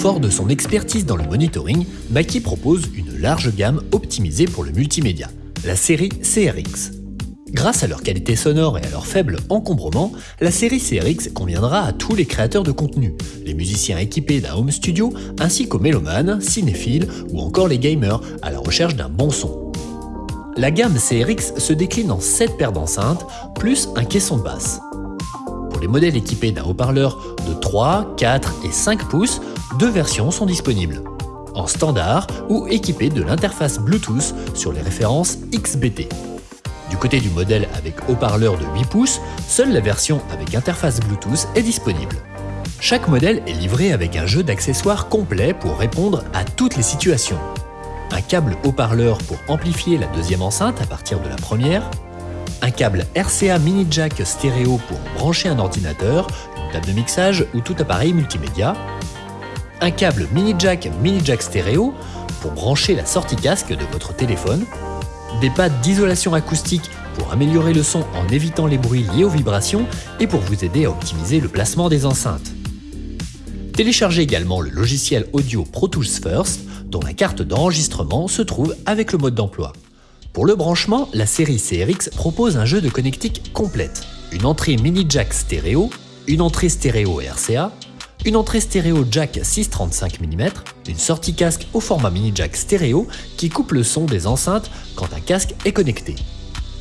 Fort de son expertise dans le monitoring, Mackie propose une large gamme optimisée pour le multimédia, la série CRX. Grâce à leur qualité sonore et à leur faible encombrement, la série CRX conviendra à tous les créateurs de contenu, les musiciens équipés d'un home studio, ainsi qu'aux mélomanes, cinéphiles ou encore les gamers à la recherche d'un bon son. La gamme CRX se décline en 7 paires d'enceintes, plus un caisson de basse. Pour les modèles équipés d'un haut-parleur de 3, 4 et 5 pouces, deux versions sont disponibles. En standard ou équipés de l'interface Bluetooth sur les références XBT. Du côté du modèle avec haut-parleur de 8 pouces, seule la version avec interface Bluetooth est disponible. Chaque modèle est livré avec un jeu d'accessoires complet pour répondre à toutes les situations. Un câble haut-parleur pour amplifier la deuxième enceinte à partir de la première, un câble RCA mini jack stéréo pour brancher un ordinateur, une table de mixage ou tout appareil multimédia, un câble mini jack mini jack stéréo pour brancher la sortie casque de votre téléphone, des pads d'isolation acoustique pour améliorer le son en évitant les bruits liés aux vibrations et pour vous aider à optimiser le placement des enceintes. Téléchargez également le logiciel audio Pro Tools First dont la carte d'enregistrement se trouve avec le mode d'emploi. Pour le branchement, la série CRX propose un jeu de connectique complète. Une entrée mini jack stéréo, une entrée stéréo RCA, une entrée stéréo jack 635 mm, une sortie casque au format mini jack stéréo qui coupe le son des enceintes quand un casque est connecté.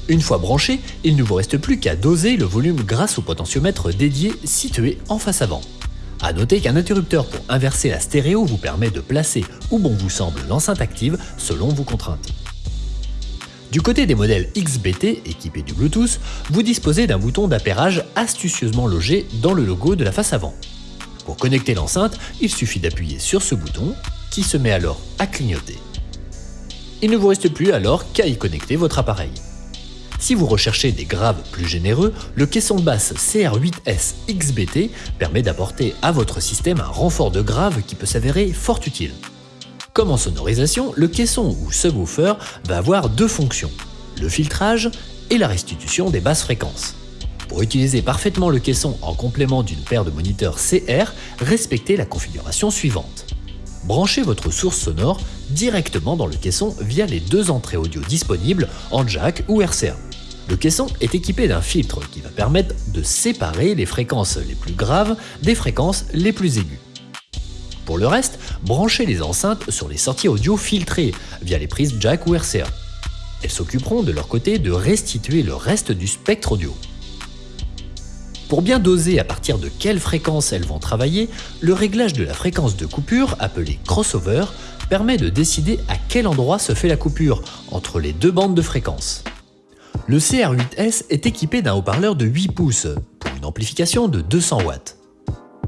Une fois branché, il ne vous reste plus qu'à doser le volume grâce au potentiomètre dédié situé en face avant. A noter qu'un interrupteur pour inverser la stéréo vous permet de placer où bon vous semble l'enceinte active selon vos contraintes. Du côté des modèles XBT équipés du Bluetooth, vous disposez d'un bouton d'appairage astucieusement logé dans le logo de la face avant. Pour connecter l'enceinte, il suffit d'appuyer sur ce bouton qui se met alors à clignoter. Il ne vous reste plus alors qu'à y connecter votre appareil. Si vous recherchez des graves plus généreux, le caisson de basse CR8S XBT permet d'apporter à votre système un renfort de grave qui peut s'avérer fort utile. Comme en sonorisation, le caisson ou subwoofer va avoir deux fonctions, le filtrage et la restitution des basses fréquences. Pour utiliser parfaitement le caisson en complément d'une paire de moniteurs CR, respectez la configuration suivante. Branchez votre source sonore directement dans le caisson via les deux entrées audio disponibles en jack ou RCA. Le caisson est équipé d'un filtre qui va permettre de séparer les fréquences les plus graves des fréquences les plus aiguës. Pour le reste, branchez les enceintes sur les sorties audio filtrées via les prises jack ou RCA. Elles s'occuperont de leur côté de restituer le reste du spectre audio. Pour bien doser à partir de quelle fréquence elles vont travailler, le réglage de la fréquence de coupure, appelé crossover, permet de décider à quel endroit se fait la coupure entre les deux bandes de fréquences. Le CR8S est équipé d'un haut-parleur de 8 pouces pour une amplification de 200 watts.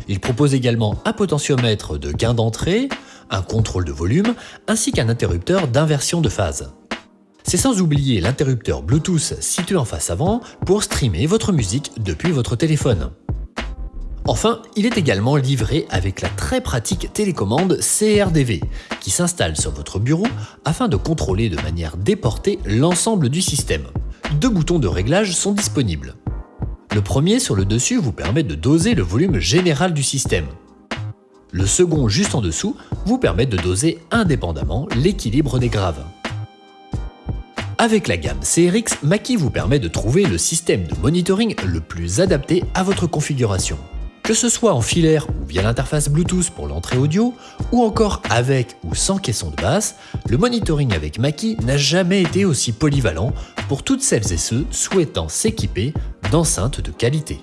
Il propose également un potentiomètre de gain d'entrée, un contrôle de volume ainsi qu'un interrupteur d'inversion de phase. C'est sans oublier l'interrupteur Bluetooth situé en face avant pour streamer votre musique depuis votre téléphone. Enfin, il est également livré avec la très pratique télécommande CRDV qui s'installe sur votre bureau afin de contrôler de manière déportée l'ensemble du système. Deux boutons de réglage sont disponibles. Le premier sur le dessus vous permet de doser le volume général du système. Le second juste en dessous vous permet de doser indépendamment l'équilibre des graves. Avec la gamme CRX, Mackie vous permet de trouver le système de monitoring le plus adapté à votre configuration. Que ce soit en filaire ou via l'interface Bluetooth pour l'entrée audio, ou encore avec ou sans caisson de basse, le monitoring avec Mackie n'a jamais été aussi polyvalent pour toutes celles et ceux souhaitant s'équiper d'enceintes de qualité.